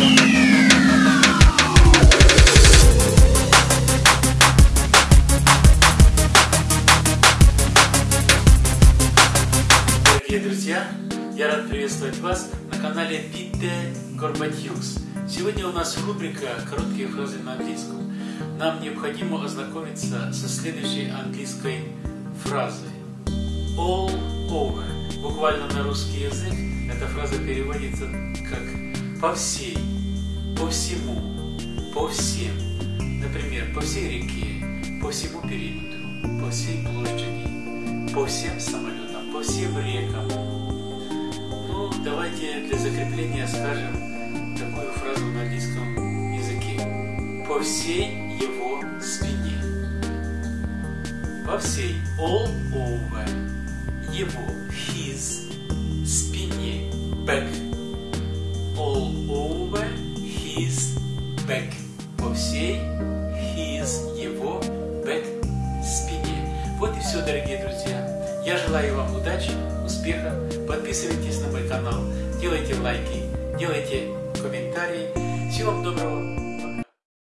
Дорогие друзья, я рад приветствовать вас на канале Питте Горбатюкс. Сегодня у нас рубрика «Короткие фразы на английском». Нам необходимо ознакомиться со следующей английской фразой. All over. Буквально на русский язык эта фраза переводится как «по всей», «по всему», «по всем». Например, по всей реке, по всему периметру, по всей площади, по всем самолетам, по всем рекам. Ну, давайте для закрепления скажем такую фразу на английском языке. По всей его спине. По всей all over его his спине back his back по всей his, его, back, спине. Вот и все, дорогие друзья. Я желаю вам удачи, успеха. Подписывайтесь на мой канал, делайте лайки, делайте комментарии. Всего вам доброго.